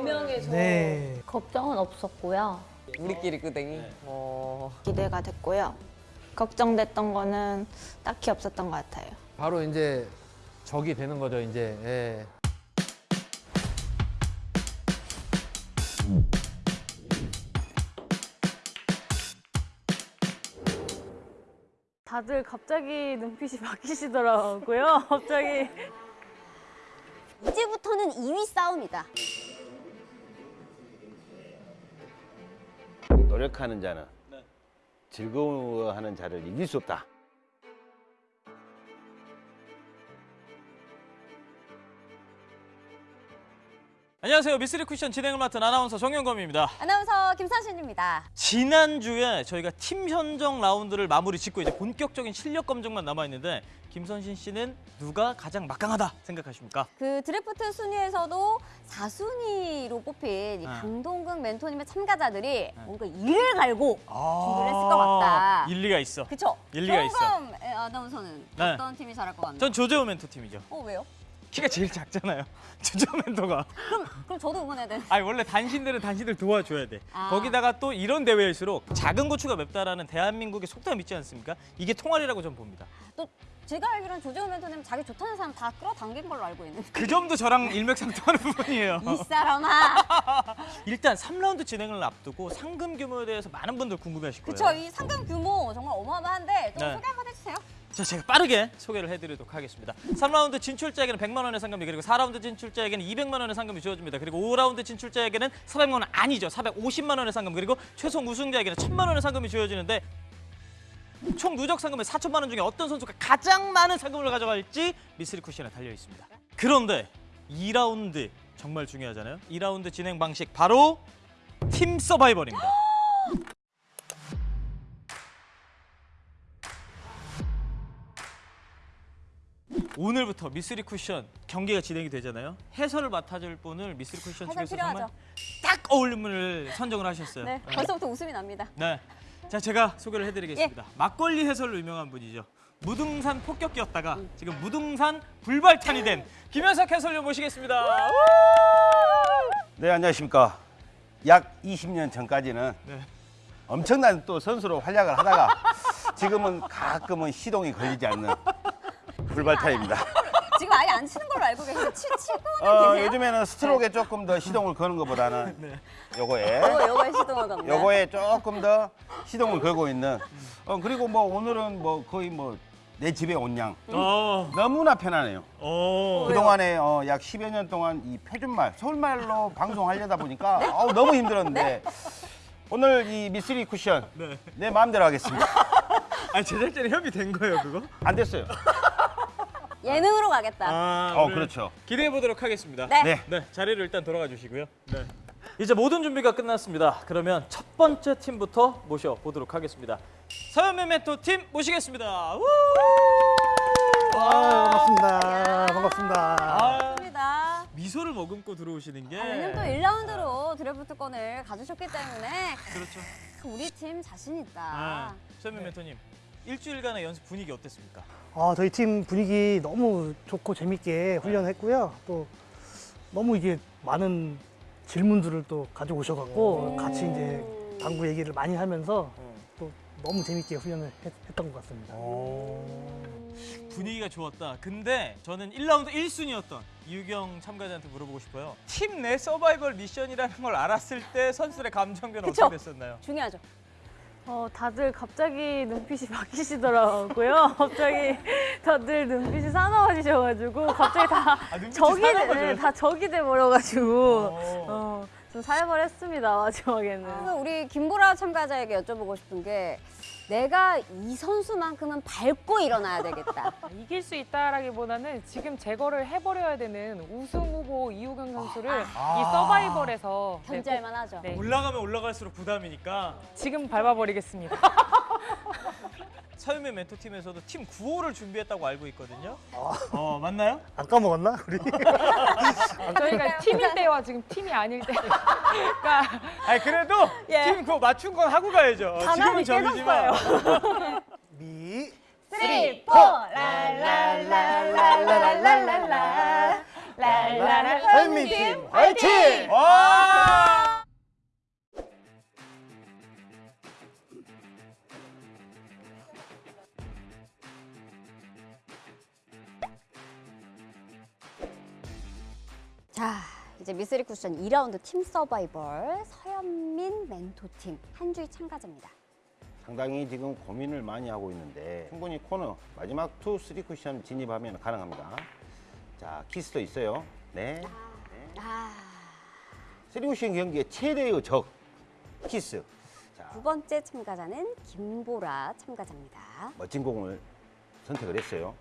네 명에서 네. 걱정은 없었고요. 우리끼리 끄댕이. 어. 기대가 됐고요. 걱정됐던 거는 딱히 없었던 것 같아요. 바로 이제 적이 되는 거죠, 이제. 예. 다들 갑자기 눈빛이 바뀌시더라고요. 갑자기. 이제부터는 2위 싸움이다. 노력하는 자는 즐거워하는 자를 이길 수 없다. 안녕하세요. 미스리 쿠션 진행을 맡은 아나운서 정영검입니다. 아나운서 김선신입니다. 지난주에 저희가 팀 현정 라운드를 마무리 짓고 이제 본격적인 실력 검증만 남아 있는데 김선신 씨는 누가 가장 막강하다 생각하십니까? 그 드래프트 순위에서도 4순위로 뽑힌 이 네. 강동근 멘토님의 참가자들이 뭔가 이를 갈고 준비를 했을 것 같다. 일리가 있어. 그쵸? 일리가 있어. 정금 아나운서는 네. 어떤 팀이 잘할 것 같나요? 전 조재호 멘토 팀이죠. 어 왜요? 키가 제일 작잖아요. 조재호 멘토가. 그럼 저도 응원해야 되는 아니 원래 단신들은 단신들 도와줘야 돼. 아. 거기다가 또 이런 대회일수록 작은 고추가 맵다라는 대한민국의 속담 있지 않습니까? 이게 통할이라고 전 봅니다. 또 제가 알기로는 조재호 멘토님 자기 좋다는 사람 다 끌어당긴 걸로 알고 있는데 그 점도 저랑 일맥상통하는 부분이에요. 이 사람아 일단 3라운드 진행을 앞두고 상금 규모에 대해서 많은 분들 궁금해하실 거예요. 그쵸 이 상금 규모 정말 어마어마한데 좀 네. 소개 한번 해주세요 자, 제가 빠르게 소개를 해드리도록 하겠습니다. 3라운드 진출자에게는 100만 원의 상금이 그리고 4라운드 진출자에게는 200만 원의 상금이 주어집니다. 그리고 5라운드 진출자에게는 400만 원 아니죠. 450만 원의 상금 그리고 최종 우승자에게는 1000만 원의 상금이 주어지는데 총 누적 상금의 4천만 원 중에 어떤 선수가 가장 많은 상금을 가져갈지 미스리 쿠션에 달려 있습니다. 그런데 2라운드 정말 중요하잖아요. 2라운드 진행 방식 바로 팀 서바이벌입니다. 오늘부터 미스리 쿠션 경기가 진행이 되잖아요. 해설을 맡아줄 분을 미스리 쿠션 해설 측에서 정말 필요하죠. 딱 어울리는 분을 선정을 하셨어요. 네 벌써부터 웃음이 납니다 네. 자, 제가 소개를 해드리겠습니다. 막걸리 해설로 유명한 분이죠. 무등산 폭격기였다가 지금 무등산 불발탄이 된 김현석 해설위원 모시겠습니다. 우! 네, 안녕하십니까. 약 20년 전까지는 네. 엄청난 또 선수로 활약을 하다가 지금은 가끔은 시동이 걸리지 않는 불발타입니다. 지금 아예 안 치는 걸로 알고 계신데 치, 치고는 어, 계세요? 요즘에는 스트로크에 조금 더 시동을 거는 것보다는 네. 요거에 요거 요거에 시동을 겁니다 요거에 조금 더 시동을 걸고 있는 어, 그리고 뭐 오늘은 뭐 거의 뭐 내 집에 온 양 어, 너무나 편하네요. 어. 그동안에 어, 약 10여 년 동안 이 표준말, 서울말로 방송하려다 보니까 어우, 너무 힘들었는데 오늘 이 미스리 쿠션 네. 내 마음대로 하겠습니다. 아니 제작진이 협의된 거예요, 그거? 안 됐어요. 예능으로 가겠다 아, 어, 그렇죠. 기대해 보도록 하겠습니다. 네. 네. 네, 자리를 일단 돌아가 주시고요. 네. 이제 모든 준비가 끝났습니다. 그러면 첫 번째 팀부터 모셔 보도록 하겠습니다. 서현매 메토 팀 모시겠습니다. 우! 아, 반갑습니다. 반갑습니다. 아, 맞습니다 미소를 머금고 들어오시는 게 아, 왜냐면 또 1라운드로 드래프트권을 가주셨기 때문에 그렇죠. 우리 팀 자신 있다 아, 서현매 메토님 일주일간의 연습 분위기 어땠습니까? 아, 저희 팀 분위기 너무 좋고 재밌게 훈련했고요. 또 너무 이게 많은 질문들을 또 가지고 오셔갖고 같이 이제 당구 얘기를 많이 하면서 또 너무 재밌게 훈련을 했, 던것 같습니다. 분위기가 좋았다. 근데 저는 1라운드 1순위였던 이유경 참가자한테 물어보고 싶어요. 팀 내 서바이벌 미션이라는 걸 알았을 때 선수들의 감정 변화 그쵸? 어떻게 됐었나요? 중요하죠 어, 다들 갑자기 눈빛이 바뀌시더라고요. 갑자기 다들 눈빛이 사나워지셔가지고 갑자기 다 아, 적이 돼, 사나워져요? 네, 다 적이 돼버려가지고 어. 어, 좀 살벌했습니다 마지막에는. 그래서 우리 김보라 참가자에게 여쭤보고 싶은 게 내가 이 선수만큼은 밟고 일어나야 되겠다. 이길 수 있다라기보다는 지금 제거를 해버려야 되는 우승 후보 이우경 선수를 이 서바이벌에서 네, 견제할 만 하죠. 네, 올라가면 올라갈수록 부담이니까. 지금 밟아버리겠습니다. 서유미 멘토팀에서도 팀 구호를 준비했다고 알고 있거든요. 어 맞나요? 안 까먹었나? 우리? 저희가 팀일 때와 지금 팀이 아닐 때가 아니 그래도 예. 팀 구호 맞춘 건 하고 가야죠. 지금은 적이지만. 미. three four 랄랄랄랄랄랄랄라 팬미팅 화이팅! 와! 자, 이제 미스리 쿠션 2라운드 팀 서바이벌 서현민 멘토팀 한주희 참가자입니다. 상당히 지금 고민을 많이 하고 있는데 충분히 코너 마지막 투 쓰리 쿠션 진입하면 가능합니다. 자, 키스도 있어요. 네. 아, 쓰리 쿠션 경기의 최대의 적 키스. 자, 두 번째 참가자는 김보라 참가자입니다. 멋진 공을 선택을 했어요.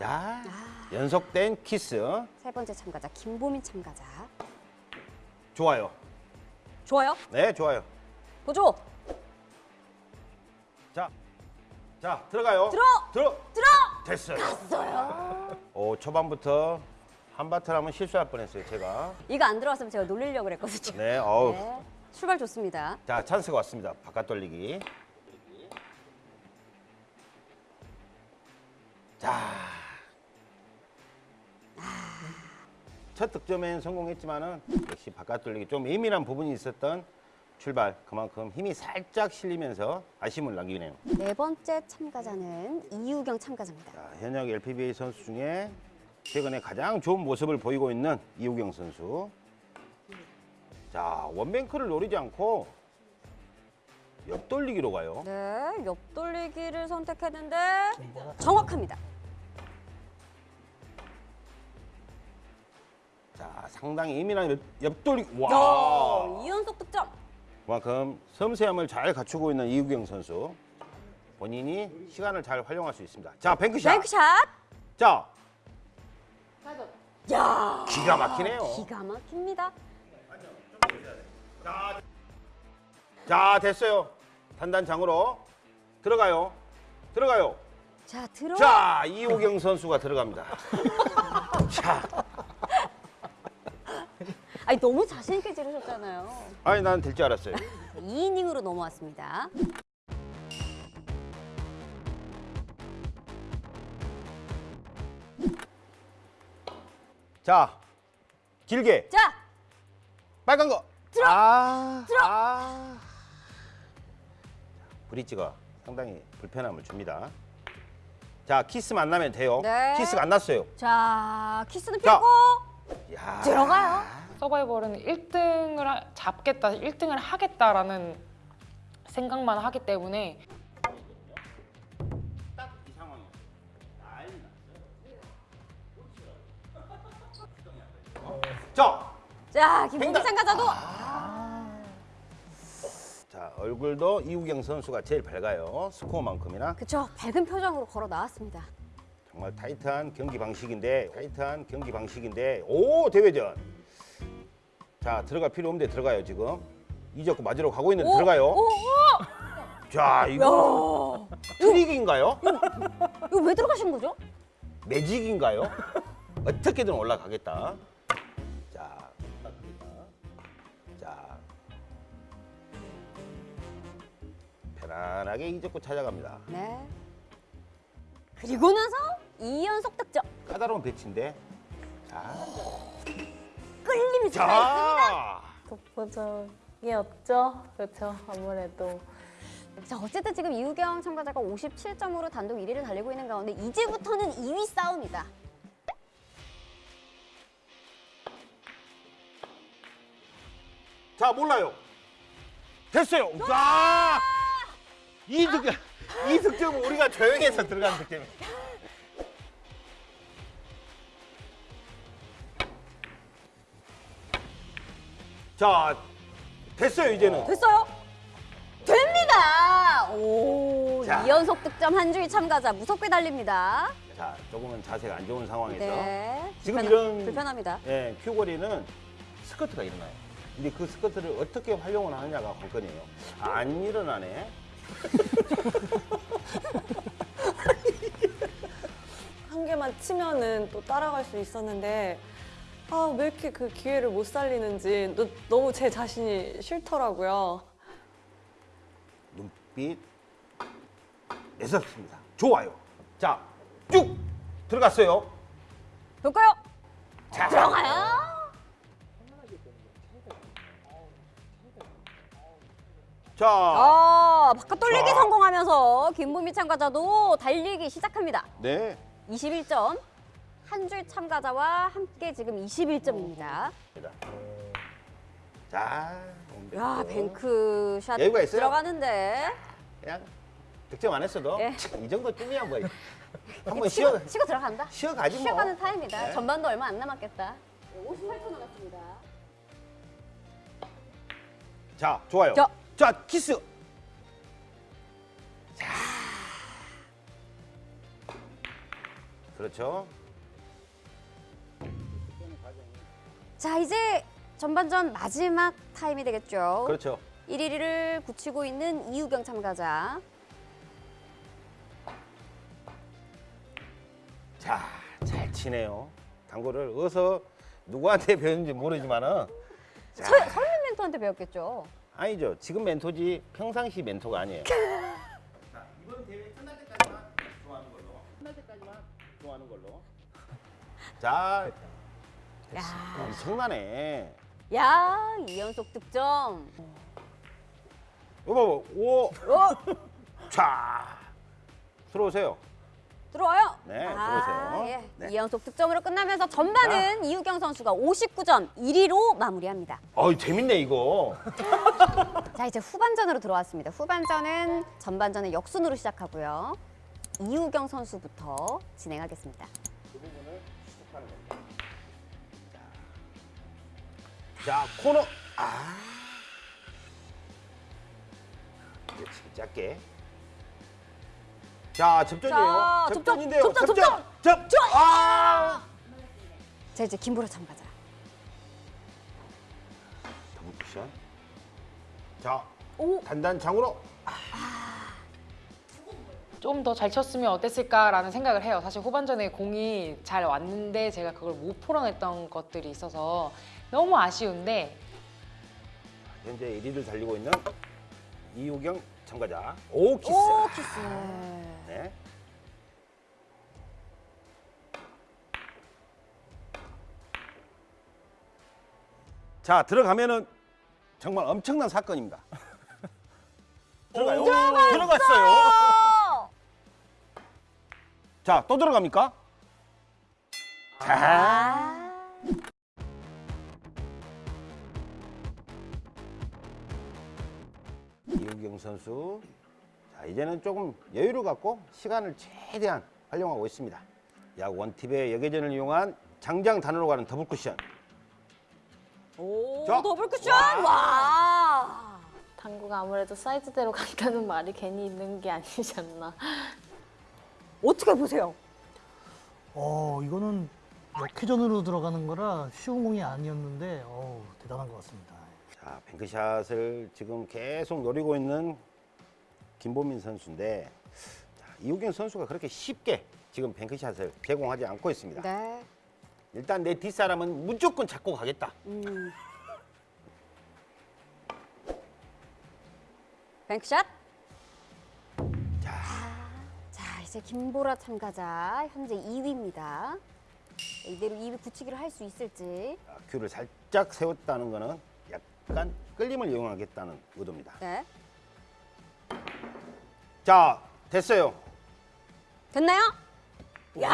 자, 연속된 키스. 세 번째 참가자 김보민 참가자. 좋아요. 좋아요. 네, 좋아요. 보조. 자, 자 들어가요. 들어! 들어. 들어. 됐어요. 됐어요. 오, 초반부터 한바탕 하면 실수할 뻔했어요, 제가. 이거 안 들어왔으면 제가 놀리려고 그랬거든요. 네, 어우. 네. 출발 좋습니다. 자, 찬스가 왔습니다. 바깥 돌리기. 자. 첫 득점엔 성공했지만은 역시 바깥 돌리기 좀 예민한 부분이 있었던 출발. 그만큼 힘이 살짝 실리면서 아쉬움을 남기네요. 네 번째 참가자는 이유경 참가자입니다. 자, 현역 LPBA 선수 중에 최근에 가장 좋은 모습을 보이고 있는 이우경 선수. 자, 원뱅크를 노리지 않고 옆돌리기로 가요. 네, 옆돌리기를 선택했는데 정확합니다. 상당히 예민한 옆, 옆돌리기. 와! 야, 이연속 득점. 그만큼 섬세함을 잘 갖추고 있는 이우경 선수. 본인이 시간을 잘 활용할 수 있습니다. 자, 뱅크샷. 뱅크샷. 자, 야, 기가 막히네요. 기가 막힙니다. 자, 됐어요. 단단장으로 들어가요. 들어가요. 자, 들어. 자, 이호경 선수가 들어갑니다. 자, 아니 너무 자신 있게 지르셨잖아요. 아니 나는 될줄 알았어요. 2이닝으로 넘어왔습니다. 자, 길게 자, 빨간 거. 들어! 아, 들어! 아. 브릿지가 상당히 불편함을 줍니다. 자, 키스 만나면 돼요. 네. 키스가 안 났어요. 자, 키스는 자. 펴고 야. 들어가요. 서바이벌은 1등을 잡겠다, 1등을 하겠다라는 생각만 하기 때문에 딱이 상황이에요. 난리 났어요. 자, 자, 김봉기 횡단. 참가자도 자 얼굴도 이우경 선수가 제일 밝아요. 스코어만큼이나 그쵸 밝은 표정으로 걸어 나왔습니다. 정말 타이트한 경기 방식인데 타이트한 경기 방식인데 오 대회전. 자 들어갈 필요 없는데 들어가요 지금. 이적고 맞으러 가고 있는데 오, 들어가요. 오, 오! 자 이거 트릭인가요? 이거 왜 들어가신 거죠? 매직인가요? 어떻게든 올라가겠다. 자, 자, 편안하게 이적고 찾아갑니다. 네. 그리고 나서 2연속 득점. 까다로운 배치인데. 자, 끌림이. 자, 독보적이었죠. 그렇죠. 아무래도. 자, 어쨌든 지금 이우경 참가자가 57점으로 단독 1위를 달리고 있는 가운데 이제부터는 2위 싸움이다. 자 몰라요. 됐어요. 자, 이 득점, 이 득점은 우리가 조용해서 들어간 득점이에요. 자, 됐어요 이제는. 됐어요? 됩니다. 오, 자. 2연속 득점 한주희 참가자 무섭게 달립니다. 자, 조금은 자세가 안 좋은 상황에서 네. 지금 불편하- 이런 불편합니다. 예, 큐거리는 스커트가 일어나요. 근데 그 스커트를 어떻게 활용을 하느냐가 관건이에요. 안 일어나네. 한 개만 치면은 또 따라갈 수 있었는데 아 왜 이렇게 그 기회를 못 살리는지 너, 너무 제 자신이 싫더라고요. 눈빛 매섭습니다. 좋아요. 자, 쭉 들어갔어요. 볼까요? 들어가요. 자, 어, 바깥 돌리기 자. 성공하면서 김보미 참가자도 달리기 시작합니다. 네. 21점. 한 줄 참가자와 함께 지금 21점입니다. 자, 야, 뱅크샷 여유가 있어요? 들어가는데. 그냥 득점 안 했어도 예. 이 정도쯤이야 뭐. 한번 치고, 쉬어 치고 들어간다. 쉬어가지 뭐. 쉬어가는 타임이다. 네. 전반도 얼마 안 남았겠다. 58초 남았습니다. 자, 좋아요. 자. 자, 키스. 그렇죠. 자, 이제 전반전 마지막 타임이 되겠죠. 그렇죠. 1위를 굳히고 있는 이우경 참가자. 자, 잘 치네요. 당구를 어디서 누구한테 배웠는지 모르지만은 설민 멘토한테 배웠겠죠. 아니죠. 지금 멘토지 평상시 멘토가 아니에요. 자, 이번 대회 끝날 때까지만 좋아하는 걸로. 끝날 때까지만 좋아 하는 걸로. 자, 야, 엄청나네. 야, 이연속 득점. 여보, 오, 어, 자, 들어오세요. 들어와요. 네, 아, 들어오세요. 예. 네. 이연속 득점으로 끝나면서 전반은 이우경 선수가 59점 1위로 마무리합니다. 어이 재밌네 이거. 자, 이제 후반전으로 들어왔습니다. 후반전은 전반전의 역순으로 시작하고요. 이우경 선수부터 진행하겠습니다. 자, 코너. 아. 그렇지, 짧게. 자, 접전이에요. 자, 접전, 접전인데요. 접전, 접전. 접전. 아! 자, 이제 김보라 참가자. 더블 쿠션. 자, 오, 단단 장으로. 좀 더 잘 쳤으면 어땠을까라는 생각을 해요. 사실 후반전에 공이 잘 왔는데 제가 그걸 못 풀어냈던 것들이 있어서 너무 아쉬운데 현재 1위를 달리고 있는 이우경 참가자. 오 키스. 오, 키스. 네. 자 들어가면은 정말 엄청난 사건입니다. 들어가요. 들어갔어요. 어! 자 또 들어갑니까? 자. 아. 이우경 선수. 자 이제는 조금 여유를 갖고 시간을 최대한 활용하고 있습니다. 약 one tip의 역회전을 이용한 장장 단으로 가는 더블 쿠션. 오, 자. 더블 쿠션. 와. 당구가 아무래도 사이즈대로 간다는 말이 괜히 있는 게 아니지 않나. 어떻게 보세요? 어, 이거는 역회전으로 들어가는 거라 쉬운 공이 아니었는데 어 대단한 것 같습니다. 자, 뱅크샷을 지금 계속 노리고 있는 김보민 선수인데 자, 이우경 선수가 그렇게 쉽게 지금 뱅크샷을 제공하지 않고 있습니다. 네. 일단 내 뒷사람은 무조건 잡고 가겠다. 음. 뱅크샷. 자, 이제 김보라 참가자 현재 2위입니다. 이대로 2위 굳히기를 할 수 있을지. 아, 큐를 살짝 세웠다는 거는 약간 끌림을 이용하겠다는 의도입니다. 네. 자, 됐어요. 됐나요? 야!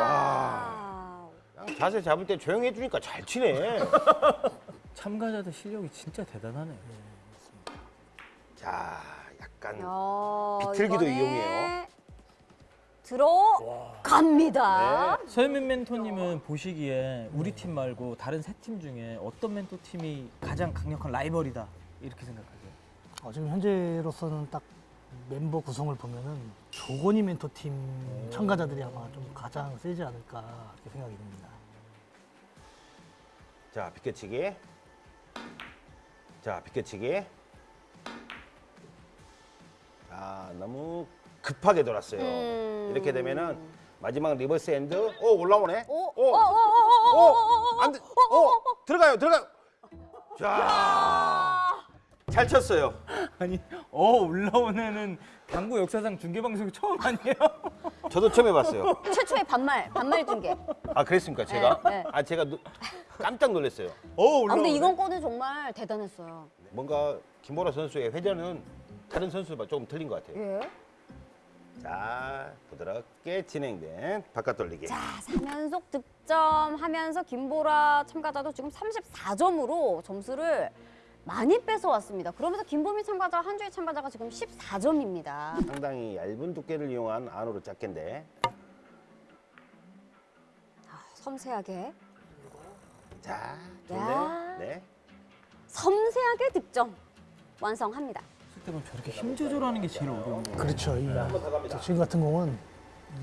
와. 자세 잡을 때 조용히 해주니까 잘 치네. 참가자들 실력이 진짜 대단하네. 자, 약간 야, 비틀기도 이번에 이용해요. 들어갑니다. 네. 서현민 멘토님은 보시기에 우리 팀 말고 다른 세 팀 중에 어떤 멘토 팀이 가장 강력한 라이벌이다 이렇게 생각하세요? 어, 지금 현재로서는 딱 멤버 구성을 보면은 조건이 멘토 팀 참가자들이 아마 좀 가장 세지 않을까 이렇게 생각이 듭니다. 자, 비껴치기. 자, 비껴치기. 자, 너무 급하게 돌았어요. 음. 이렇게 되면은 마지막 reverse end. 오, 올라오네. 오, 오, 어, 어, 어, 어, 어, 어, 오, 안 돼. 오, 들어가요, 들어가요. 자, 잘 쳤어요. 아니 어 올라오네는 당구 역사상 중계 방송 처음 아니에요? 저도 처음 해봤어요. 최초의 반말, 반말 중계. 아 그랬습니까 제가? 네, 네. 아 제가 노- 깜짝 놀랐어요. 어 아, 근데 이번 거는 정말 대단했어요. 뭔가 김보라 선수의 회전은 다른 선수와 조금 틀린 것 같아요. 예. 자 부드럽게 진행된 바깥 돌리기. 자, 3연속 득점하면서 김보라 참가자도 지금 34점으로 점수를 많이 뺏어왔습니다. 그러면서 김보민 참가자, 한주희 참가자가 지금 14점입니다. 상당히 얇은 두께를 이용한 안으로 짝게인데 섬세하게, 자 야. 좋은데 네. 섬세하게 득점 완성합니다. 때면 저렇게 힘 조절하는 게 제일 어려운 거예요. 그렇죠. 이, 지금 같은 공은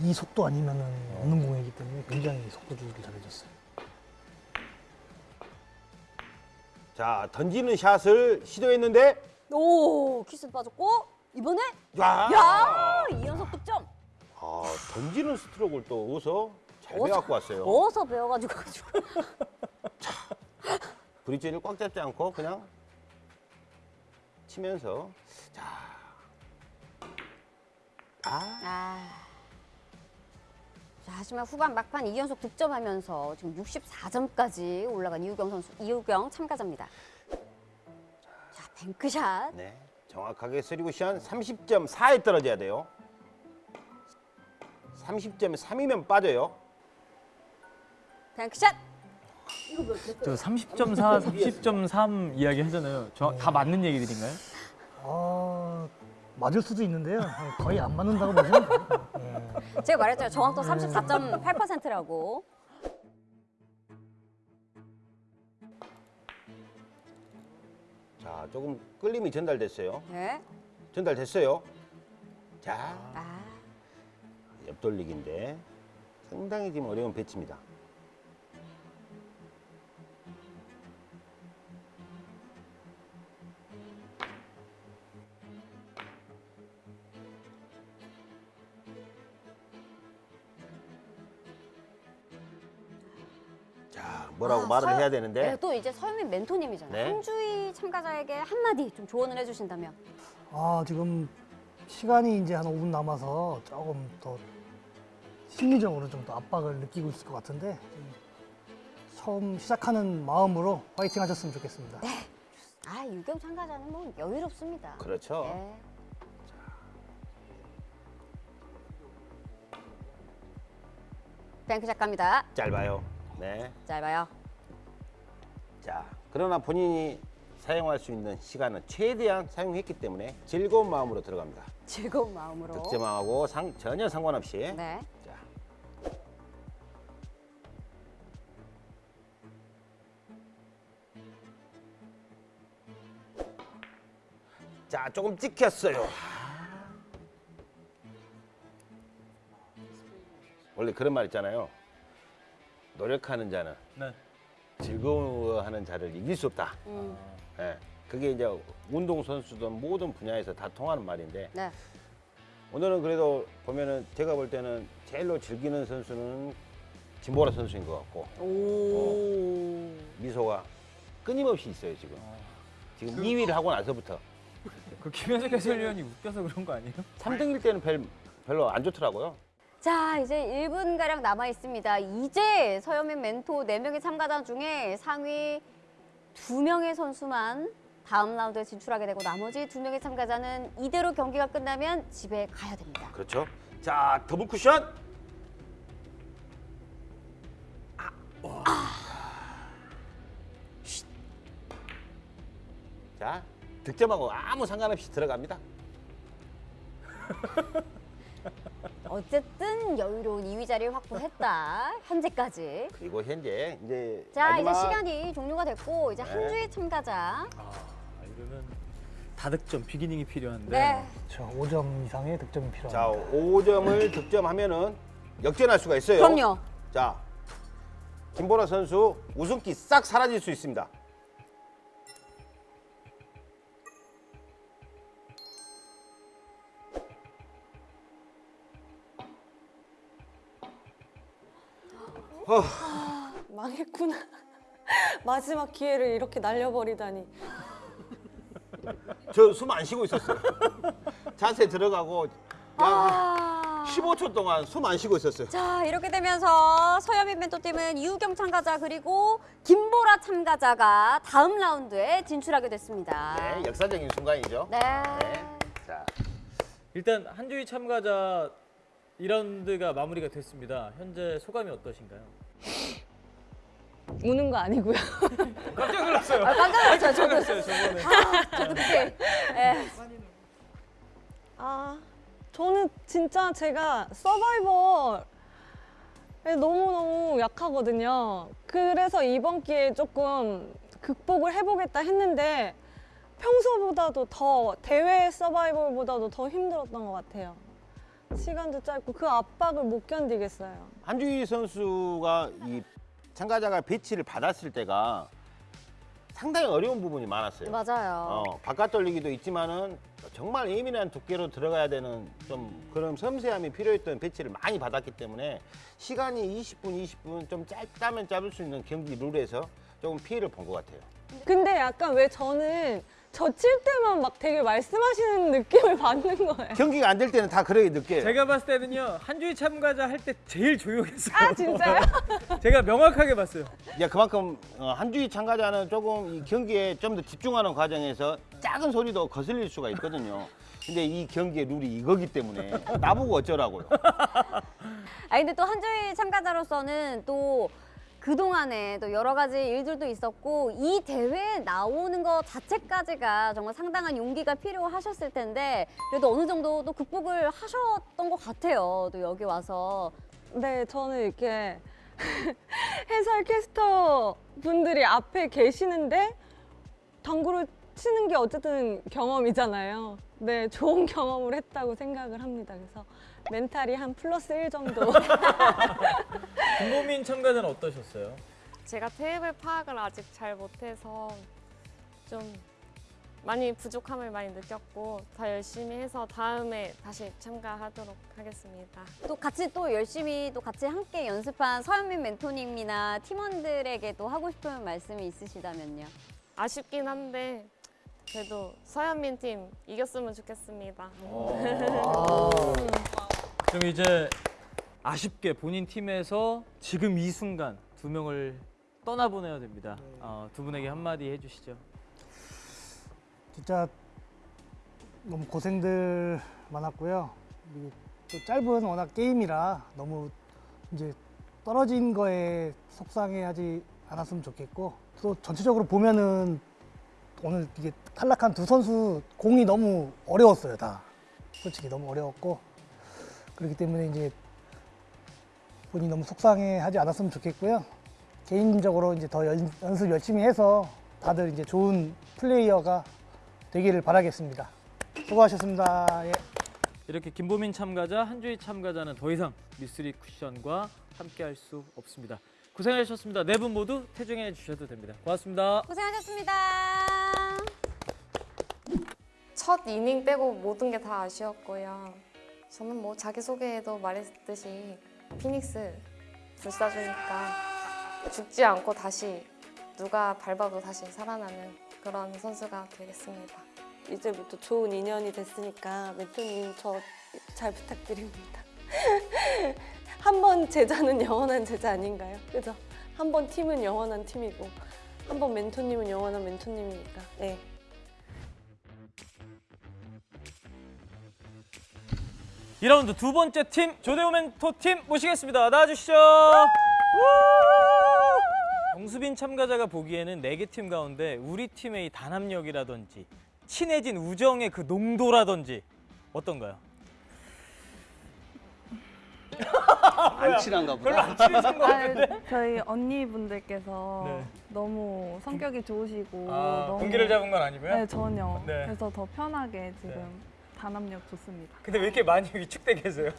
이 속도 아니면 없는 공이기 때문에 굉장히 속도 조절을 잘해줬어요. 자 던지는 샷을 시도했는데 오, 키스 빠졌고 이번에 야, 야, 이 연속 득점. 아 던지는 스트로크를 또 어서 잘 어서- 배워갖고 왔어요. 어서 배워가지고 가지고. 브릿지를 꽉 잡지 않고 그냥 치면서 자. 아, 아. 자, 하지만 후반 막판 2연속 득점하면서 지금 64점까지 올라간 이우경 선수, 이우경 참가자입니다. 자, 뱅크샷. 네. 정확하게 쓰리구션 30.4에 떨어져야 돼요. 30.3이면 빠져요. 뱅크샷. 저 30.4, 30.3 이야기 하잖아요. 저 다 맞는 얘기들인가요? 아, 맞을 수도 있는데요. 거의 안 맞는다고 보시면 돼요. 예. 제가 말했잖아요. 정확도 34.8%라고. 자, 조금 끌림이 전달됐어요. 네. 전달됐어요. 자, 아, 옆돌리기인데 상당히 지금 어려운 배치입니다. 말을 서- 해야 네, 되는데 또 이제 서유민 멘토님이잖아요. 네. 한주희 참가자에게 한마디 좀 조언을 해주신다면. 아, 지금 시간이 이제 한 5분 남아서 조금 더 심리적으로 좀 더 압박을 느끼고 있을 것 같은데 좀 처음 시작하는 마음으로 화이팅 하셨으면 좋겠습니다. 아, 유경 참가자는 뭐 여유롭습니다. 그렇죠. 네. 뱅크샷 갑니다. 짧아요. 네. 짧아요. 자, 그러나 본인이 사용할 수 있는 시간은 최대한 사용했기 때문에 즐거운 마음으로 들어갑니다. 즐거운 마음으로. 득점하고 상, 전혀 상관없이. 네. 자. 자, 조금 찍혔어요. 원래 그런 말 있잖아요. 노력하는 자는 네. 즐거워하는 자를 이길 수 없다. 음, 예, 그게 이제 운동 선수든 모든 분야에서 다 통하는 말인데 네. 오늘은 그래도 보면은 제가 볼 때는 제일로 즐기는 선수는 진보라 선수인 것 같고 오. 미소가 끊임없이 있어요 지금. 지금 2위를 하고 나서부터 그 김현석 해설위원이 웃겨서 그런 거 아니에요? 3등일 때는 별, 별로 안 좋더라고요. 자, 이제 1분가량 남아 있습니다. 이제 서현민 멘토 4명의 참가자 중에 상위 2명의 선수만 다음 라운드에 진출하게 되고 나머지 2명의 참가자는 이대로 경기가 끝나면 집에 가야 됩니다. 그렇죠. 자 더블 쿠션. 자 득점하고 아무 상관없이 들어갑니다. 어쨌든 여유로운 2위 자리를 확보했다. 현재까지. 그리고 현재 이제 자, 마지막 이제 시간이 종료가 됐고 이제 네. 한 주의 참가자. 아, 이러면 다득점 비기닝이 필요한데. 네. 그렇죠. 5점 이상의 득점이 자 필요합니다. 5점을 득점하면은 역전할 수가 있어요. 그럼요. 자 김보라 선수 우승기 싹 사라질 수 있습니다. 망했구나. 마지막 기회를 이렇게 날려버리다니. 저 숨 안 쉬고 있었어요. 자세 들어가고 약 15초 동안 숨 안 쉬고 있었어요. 자 이렇게 되면서 서현민 멘토팀은 이우경 참가자 그리고 김보라 참가자가 다음 라운드에 진출하게 됐습니다. 네, 역사적인 순간이죠. 네. 네. 자, 일단 한주희 참가자 2라운드가 마무리가 됐습니다. 현재 소감이 어떠신가요? 우는 거 아니고요. 깜짝 놀랐어요. 아, 깜짝 놀랐어요. 저도. 놀랐어요, 저번에. 아, 저도 그때. 예. 아, 저는 진짜 제가 서바이벌에 너무너무 약하거든요. 그래서 이번 기회에 조금 극복을 해보겠다 했는데 평소보다도 더 대회 서바이벌보다도 더 힘들었던 것 같아요. 시간도 짧고 그 압박을 못 견디겠어요. 한주희 선수가 이 참가자가 배치를 받았을 때가 상당히 어려운 부분이 많았어요. 맞아요. 어, 바깥 돌리기도 있지만은 정말 예민한 두께로 들어가야 되는 좀 그런 섬세함이 필요했던 배치를 많이 받았기 때문에 시간이 20분, 20분 좀 짧다면 짧을 수 있는 경기 룰에서 조금 피해를 본 것 같아요. 근데 약간 왜 저는 저 칠 때만 막 되게 말씀하시는 느낌을 받는 거예요. 경기가 안 될 때는 다 그러게 느껴요. 제가 봤을 때는요 한주희 참가자 할 때 제일 조용했어요. 아, 진짜요? 제가 명확하게 봤어요. 야, 그만큼 어, 한주희 참가자는 조금 이 경기에 좀 더 집중하는 과정에서 작은 소리도 거슬릴 수가 있거든요. 근데 이 경기의 룰이 이거기 때문에 나보고 어쩌라고요. 아 근데 또 한주희 참가자로서는 또 그동안에 또 여러 가지 일들도 있었고 이 대회에 나오는 것 자체까지가 정말 상당한 용기가 필요하셨을 텐데 그래도 어느 정도 또 극복을 하셨던 것 같아요. 또 여기 와서 네, 저는 이렇게 해설 캐스터 분들이 앞에 계시는데 당구를 치는 게 어쨌든 경험이잖아요. 네, 좋은 경험을 했다고 생각을 합니다. 그래서 멘탈이 한 플러스 1 정도. 김보민 참가자는 어떠셨어요? 제가 테이블 파악을 아직 잘 못해서 좀 많이 부족함을 많이 느꼈고 더 열심히 해서 다음에 다시 참가하도록 하겠습니다. 또 같이 또 열심히 또 같이 함께 연습한 서현민 멘토님이나 팀원들에게도 하고 싶은 말씀이 있으시다면요. 아쉽긴 한데 그래도 서현민 팀 이겼으면 좋겠습니다. 그럼 이제 아쉽게 본인 팀에서 지금 이 순간 두 명을 떠나보내야 됩니다. 어, 두 분에게 한마디 해주시죠. 진짜 너무 고생들 많았고요. 또 짧은 워낙 게임이라 너무 이제 떨어진 거에 속상해하지 않았으면 좋겠고 또 전체적으로 보면은 오늘 이게 탈락한 두 선수 공이 너무 어려웠어요 다 솔직히 너무 어려웠고 그렇기 때문에 이제 본인이 너무 속상해 하지 않았으면 좋겠고요 개인적으로 이제 더 연, 연습 열심히 해서 다들 이제 좋은 플레이어가 되기를 바라겠습니다. 수고하셨습니다. 예. 이렇게 김보민 참가자, 한주희 참가자는 더 이상 미스리 쿠션과 함께할 수 없습니다. 고생하셨습니다. 네 분 모두 퇴중해 주셔도 됩니다. 고맙습니다. 고생하셨습니다. 첫 이닝 빼고 모든 게 다 아쉬웠고요. 저는 뭐 자기소개에도 말했듯이 피닉스 불사조니까 죽지 않고 다시 누가 밟아도 다시 살아나는 그런 선수가 되겠습니다. 이제부터 좋은 인연이 됐으니까 멘토님 저 잘 부탁드립니다. 한 번 제자는 영원한 제자 아닌가요? 그죠? 한 번 팀은 영원한 팀이고 한 번 멘토님은 영원한 멘토님이니까. 네. 이라운드 두 번째 팀 조대호 멘토 팀 모시겠습니다. 나와주시죠. 정수빈 참가자가 보기에는 네 개 팀 가운데 우리 팀의 이 단합력이라든지 친해진 우정의 그 농도라든지 어떤가요? 안 친한가 보다. 별로 안 친해진 것 같은데. 아, 저희 언니분들께서 네. 너무 성격이 좋으시고 아, 너무 분기를 잡은 건 아니고요? 네 전혀. 네. 그래서 더 편하게 지금 단합력 좋습니다. 근데 왜 이렇게 많이 위축돼 계세요?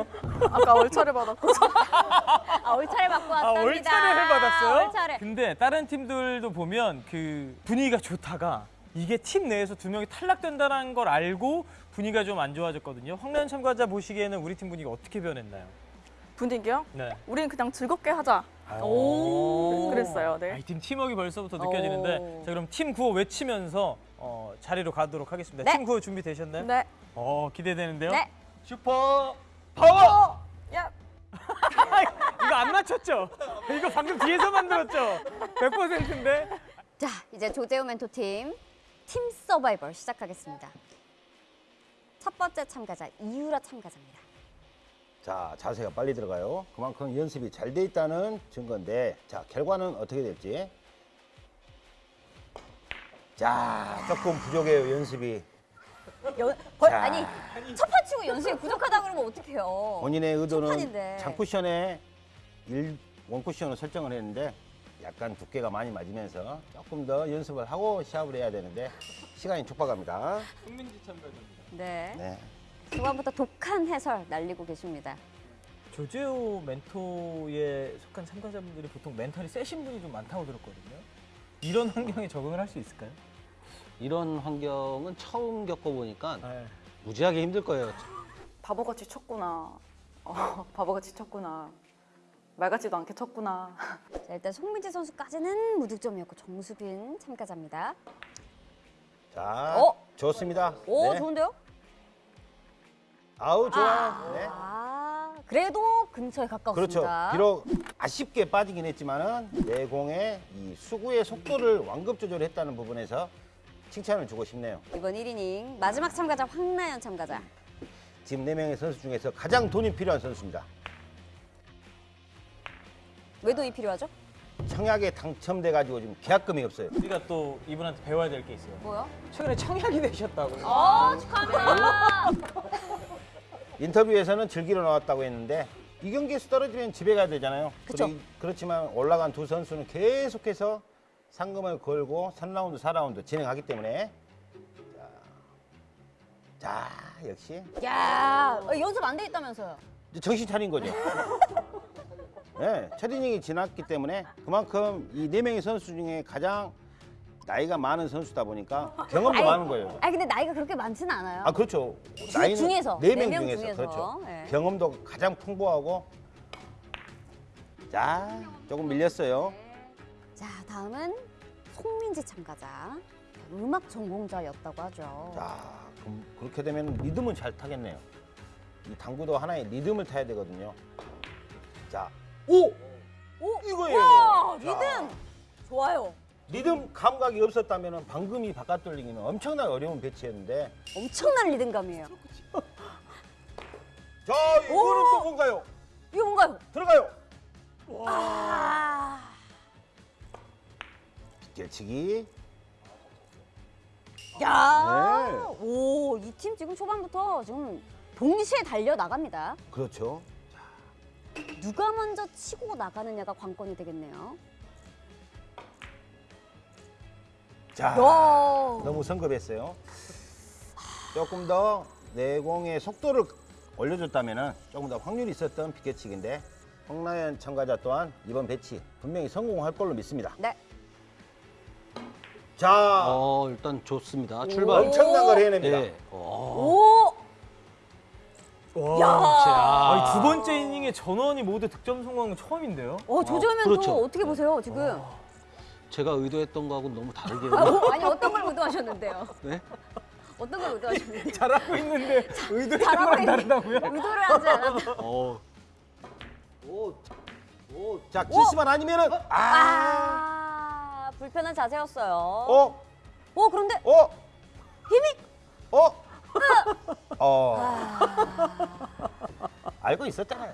아까 월차를 받았고 아, 올차를 받고 아, 왔답니다. 올차를 받았어요? 올차를. 근데 다른 팀들도 보면 그 분위기가 좋다가 이게 팀 내에서 두 명이 탈락된다는 걸 알고 분위기가 좀 안 좋아졌거든요. 황란 참가자 보시기에는 우리 팀 분위기가 어떻게 변했나요? 분위기요? 네. 우린 그냥 즐겁게 하자 오. 그랬어요. 네. 아, 이팀 팀워크 벌써부터 느껴지는데 오. 자 그럼 팀 구호 외치면서 어, 자리로 가도록 하겠습니다. 네. 팀 구호 준비 되셨나요? 네. 어 기대되는데요. 네. super power. 야. 이거 안 맞췄죠? 이거 방금 뒤에서 만들었죠? 100%인데. 자, 이제 조재호 멘토팀 팀 서바이벌 시작하겠습니다. 첫 번째 참가자 이유라 참가자입니다. 자, 자세가 빨리 들어가요. 그만큼 연습이 잘 돼 있다는 증거인데, 자, 결과는 어떻게 될지. 자, 조금 부족해요, 연습이. 연, 벌, 자. 아니 첫 판 치고 연습이 부족하다 그러면 어떡해요? 본인의 의도는 판인데. 장쿠션에 일, 원쿠션을 설정을 했는데, 약간 두께가 많이 맞으면서 조금 더 연습을 하고 시합을 해야 되는데, 시간이 촉박합니다. 국민지 참가자입니다. 네. 네. 초반부터 독한 해설 날리고 계십니다. 조재호 멘토에 속한 참가자분들이 보통 멘탈이 세신 분이 좀 많다고 들었거든요. 이런 환경에 적응을 할 수 있을까요? 이런 환경은 처음 겪어보니까 네. 무지하게 힘들 거예요. 바보같이 쳤구나. 어, 바보같이 쳤구나. 말 같지도 않게 쳤구나. 자, 일단 송민지 선수까지는 무득점이었고 정수빈 참가자입니다. 자, 어? 좋습니다. 오 네. 좋은데요? 아우, 좋아요. 네. 아 그래도 근처에 그렇죠. 가까웠습니다. 비록 아쉽게 빠지긴 했지만은 내공의 이 수구의 속도를 완급 조절했다는 부분에서 칭찬을 주고 싶네요. 이번 1이닝 마지막 참가자 황나연 참가자. 지금 네명의 선수 중에서 가장 돈이 필요한 선수입니다. 왜 돈이 필요하죠? 청약에 당첨돼 가지고 지금 계약금이 없어요. 우리가 또 이분한테 배워야 될 게 있어요. 뭐요? 최근에 청약이 되셨다고요. 어 축하합니다. 인터뷰에서는 즐기러 나왔다고 했는데 이 경기에서 떨어지면 집에 가야 되잖아요. 그리- 그렇지만 올라간 두 선수는 계속해서 상금을 걸고 3라운드, 4라운드 진행하기 때문에 자, 자 역시 야 어, 연습 안 돼 있다면서요? 정신 차린 거죠. 네, 첫 이닝이 지났기 때문에 그만큼 이 네 명의 선수 중에 가장 나이가 많은 선수다 보니까 경험도 아니, 많은 거예요. 아니 근데 나이가 그렇게 많지는 않아요. 아 그렇죠. 주- 나이는 중에서, 네네명 중에서, 중에서. 그렇죠. 예. 경험도 가장 풍부하고 자 조금 밀렸어요. 자 다음은 송민지 참가자. 음악 전공자였다고 하죠. 자 그럼 그렇게 되면 리듬은 잘 타겠네요. 이 당구도 하나의 리듬을 타야 되거든요. 자, 오, 오 이거예요. 와 자. 리듬 좋아요. 리듬 감각이 없었다면 방금 이 바깥 돌리기는 엄청나게 어려운 배치였는데 엄청난 리듬감이에요. 자 이거는 또 뭔가요? 이거 뭔가요? 들어가요. 아 뒷길치기. 야, 네. 오, 이 팀 지금 초반부터 지금 동시에 달려 나갑니다. 그렇죠. 누가 먼저 치고 나가느냐가 관건이 되겠네요. 자, 야. 너무 성급했어요. 조금 더 내공의 속도를 올려줬다면 조금 더 확률이 있었던 피켓치기인데 홍나연 참가자 또한 이번 배치 분명히 성공할 걸로 믿습니다. 네. 자, 어, 일단 좋습니다. 출발. 엄청난 걸 해냅니다. 네. 어. 오, 야. 야. 아니, 두 번째 이닝에 전원이 모두 득점 성공한 건 처음인데요. 어, 조조면 그렇죠. 또 어떻게 보세요, 지금? 제가 의도했던 거하고는 너무 다르게. 아, 어, 아니, 어떤 걸 의도하셨는데요? 네? 어떤 걸 의도하셨는데요? 잘하고 있는데 의도했던 거랑 다르다고요? 의도를 하지 않았다. 어. 오, 오, 자 키스만 아니면은 아, 아, 불편한 자세였어요. 어, 오, 그런데 어, 힘이 어, 어, 알고 있었잖아요.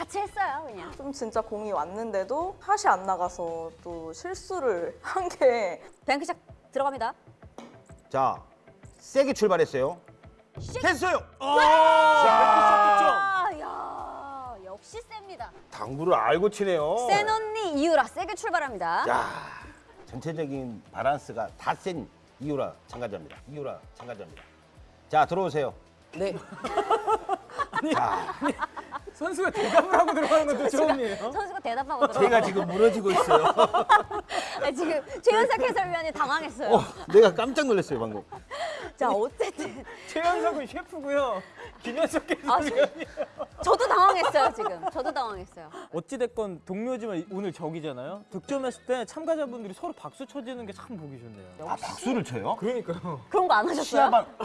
같이 했어요, 그냥. 좀 진짜 공이 왔는데도 샷이 안 나가서 또 실수를 한 게 뱅크샷 들어갑니다. 자, 세게 출발했어요. 됐어요. 아, 야, 역시 셉니다. 당구를 알고 치네요. 센 언니 이유라 세게 출발합니다. 자, 전체적인 바란스가 다 센 이유라 참가자입니다. 이유라 참가자입니다. 자, 들어오세요. 네. 자, 선수가 대답을 하고 들어가는 것도 처음이에요. 선수가 대답하고 들어. 제가 지금 무너지고 있어요. 아, 지금 최현석 해설위원이 당황했어요. 어, 내가 깜짝 놀랐어요, 방금. 자, 어쨌든 최현석은 셰프고요. 김현석 아, 해설위원이 저도 당황했어요 지금. 저도 당황했어요. 어찌 됐건 동료지만 오늘 적이잖아요. 득점했을 때 참가자분들이 서로 박수 쳐주는 게 참 보기 좋네요. 아 박수를 쳐요? 그러니까요. 그런 거 안 하셨어요? 시합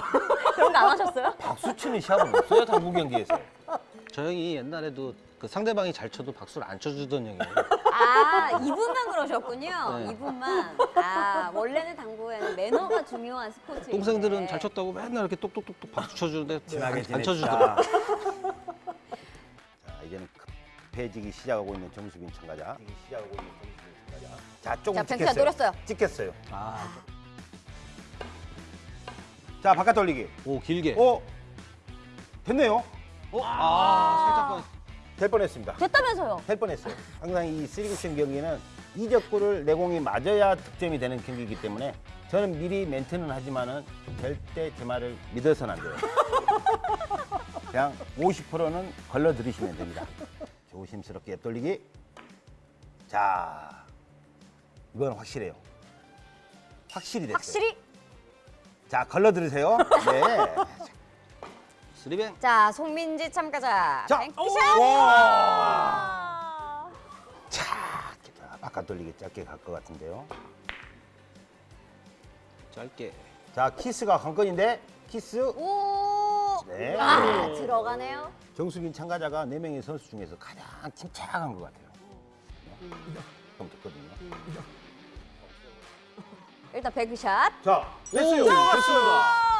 그런 거 안 하셨어요? 박수 치는 시합은 없어요 당구 경기에서. 저 형이 옛날에도 그 상대방이 잘 쳐도 박수를 안 쳐주던 형이에요. 아 이분만 그러셨군요. 네. 이분만. 아 원래는 당구에는 매너가 중요한 스포츠. 동생들은 잘 쳤다고 맨날 이렇게 똑똑똑똑 박수 쳐주는데 안, 안. 쳐주더라고. 자 이제는 급해지기 시작하고 있는 정수빈 참가자. 시작하고 있는 정수빈 참가자. 자 조금 자, 찍혔어요. 노렸어요. 찍혔어요. 아, 자 바깥 돌리기. 오 길게. 오 됐네요. 어? 아, 살짝 될 뻔했습니다. 됐다면서요? 될 뻔했어요. 항상 이 쓰리쿠션 경기는 이적구를 내공이 맞아야 득점이 되는 경기이기 때문에 저는 미리 멘트는 하지만은 절대 제 말을 믿어서는 안 돼요. 그냥 50%는 걸러 들이시면 됩니다. 조심스럽게 옆 돌리기. 자, 이건 확실해요. 확실히 됐어요. 확실히. 자, 걸러 들으세요. 네. three bank. 자 송민지 참가자. 자. 와. 자, 바깥 돌리기 짧게 갈 것 같은데요. 짧게. 자, 키스가 관건인데 키스. 오. 네. 아 들어가네요. 정수빈 참가자가 네 명의 선수 중에서 가장 침착한 것 같아요. 네. 그럼 됐거든요. 일단 뱅크샷. 자, 됐어요. 오, 됐습니다.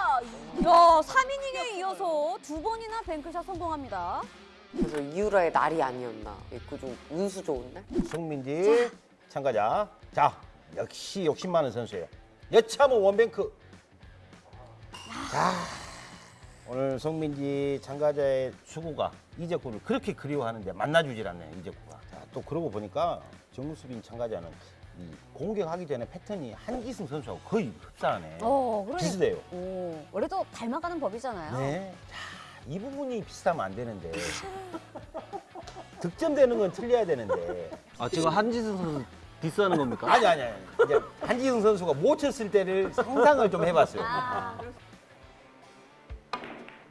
야, 3이닝에 이어서 두 번이나 뱅크샷 성공합니다. 그래서 이유라의 날이 아니었나. 있고 좀 운수 좋은데? 송민지 참가자. 자, 역시 욕심 많은 선수예요. 여차하면 원뱅크. 자, 오늘 송민지 참가자의 수구가 이적구를 그렇게 그리워하는데 만나주질 않네요, 이적구가. 자, 또 그러고 보니까 정수빈 참가자는 이 공격하기 전에 패턴이 한기승 선수하고 거의 흡사하네. 어, 그러니까. 비슷해요. 오, 원래도 닮아가는 법이잖아요. 네. 자, 이 부분이 비슷하면 안 되는데. 득점되는 건 틀려야 되는데. 아 지금 한지승 선수 디스하는 겁니까? 아니 아니 아니. 이제 한지승 선수가 못 쳤을 때를 상상을 좀 해봤어요. 아,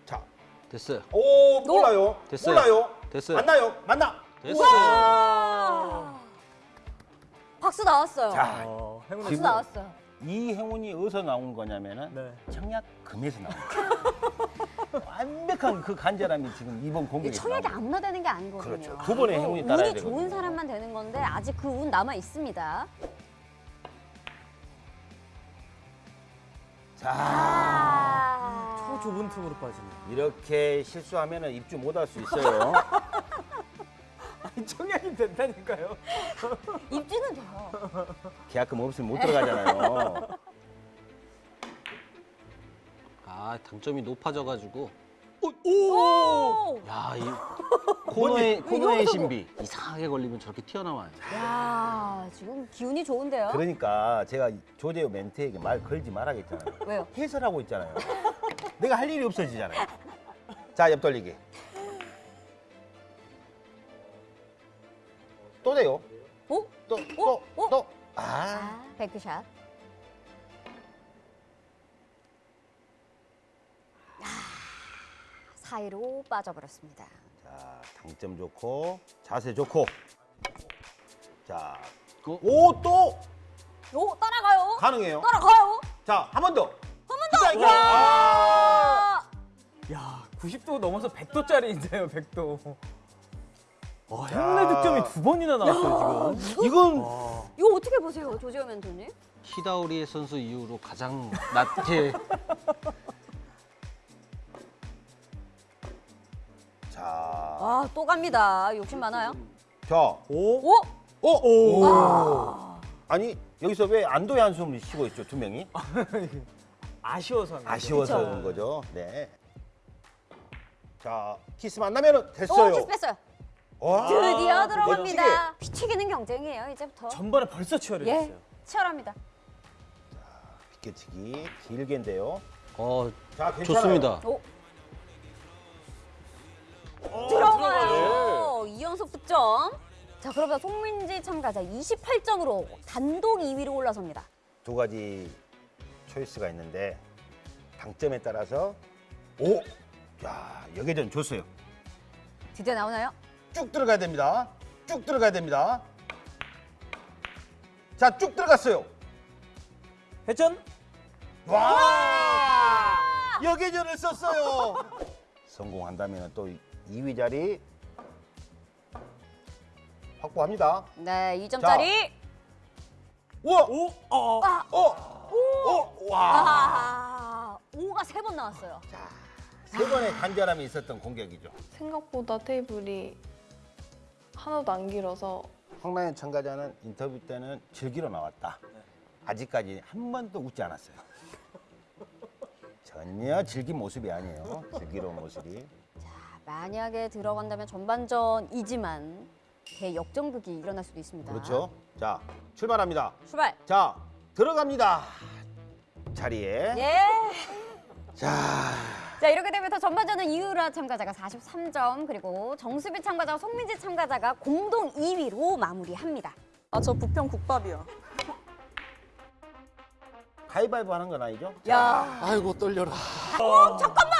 자, 됐어요. 오 몰라요. 됐어요. 몰라요. 됐어요. 만나요. 만나. 됐어요. 와. 박수 나왔어요. 자, 어, 박수 지금 나왔어요. 이 행운이 어디서 나온 거냐면은 네. 청약금에서 나온 거예요. 완벽한 그 간절함이 지금 이번 이 공격에 청약이. 아무나 되는 게 아니거든요. 그렇죠. 두 번의 행운이 따라야 운이 좋은 되거든요. 사람만 되는 건데 아직 그 운 남아 있습니다. 자, 아. 저 좁은 틈으로 빠지네. 이렇게 실수하면은 입주 못 할 수 있어요. 아니, 청약이 된다니까요. 입지는 돼요. 계약금 없으면 못 들어가잖아요. 아 당점이 높아져가지고. 오! 야, 이 코너의 코너의 신비 이상하게 걸리면 저렇게 튀어나와요. 야, 지금 기운이 좋은데요? 그러니까 제가 조재호 멘트에게 말 걸지 말아야겠잖아요. 왜요? 해설하고 있잖아요. 내가 할 일이 없어지잖아요. 자, 옆 돌리기. 또 돼요. 어? 또, 또, 어? 또. 아, 아, 뱅크샷. 아, 사이로 빠져버렸습니다. 자, 당점 좋고, 자세 좋고. 자, 어? 오, 또 오, 따라가요. 가능해요. 따라가요. 자, 한 번 더. 한 번 더. 와. 와. 야, 90도 넘어서 100도짜리인데요, 100도. 와, 행운의 득점이 두 번이나 나왔어요, 지금. 이건 와. 이거 어떻게 보세요, 조지호 멘토님? 히다우리 선수 이후로 가장 낮게 자, 아, 또 갑니다. 욕심 많아요. 자, 오? 오! 오, 오. 아. 아니 여기서 왜 안도의 한숨을 쉬고 있죠 두 명이? 아쉬워서. 한 거죠. 아쉬워서 그쵸. 그런 거죠. 네. 자, 키스 만나면은 됐어요. 오, 키스 뺐어요. 와, 드디어. 들어갑니다. 피튀기는 경쟁이에요, 이제부터. 전반에 벌써 치열해졌어요. 예, 치열합니다. 비껴치기 길게인데요. 어 자, 괜찮아요. 좋습니다. 오, 어, 들어가요. 이연속 득점. 자, 그러면 송민지 참가자 28점으로 단독 2위로 올라섭니다. 두 가지 초이스가 있는데 당점에 따라서 오, 야 여기전 줬어요. 드디어 나오나요? 쭉 들어가야 됩니다. 쭉 들어가야 됩니다. 자, 쭉 들어갔어요. 회전? 와! 여계전을 썼어요. 성공한다면 또 2위 자리 확보합니다. 네, 2점짜리. 우와! 오! 어! 아. 어! 오! 와! 아, 5가 세 번 나왔어요. 세 번의 간절함이 있었던 공격이죠. 생각보다 테이블이 하나도 안 길어서 황나연 참가자는 인터뷰 때는 즐기러 나왔다. 아직까지 한 번도 웃지 않았어요. 전혀 즐긴 모습이 아니에요. 즐기러운 모습이. 만약에 들어간다면 전반전이지만 대역전극이 일어날 수도 있습니다. 그렇죠. 자, 출발합니다. 출발. 자, 들어갑니다. 자리에. 예. 자, 자 이렇게 되면 서 전반전은 이유라 참가자가 43점 그리고 정수빈 참가자와 송민지 참가자가 공동 2위로 마무리합니다. 아 저 부평 국밥이요. 가위바위보 하는 건 아니죠? 야. 아이고 떨려라. 어, 잠깐만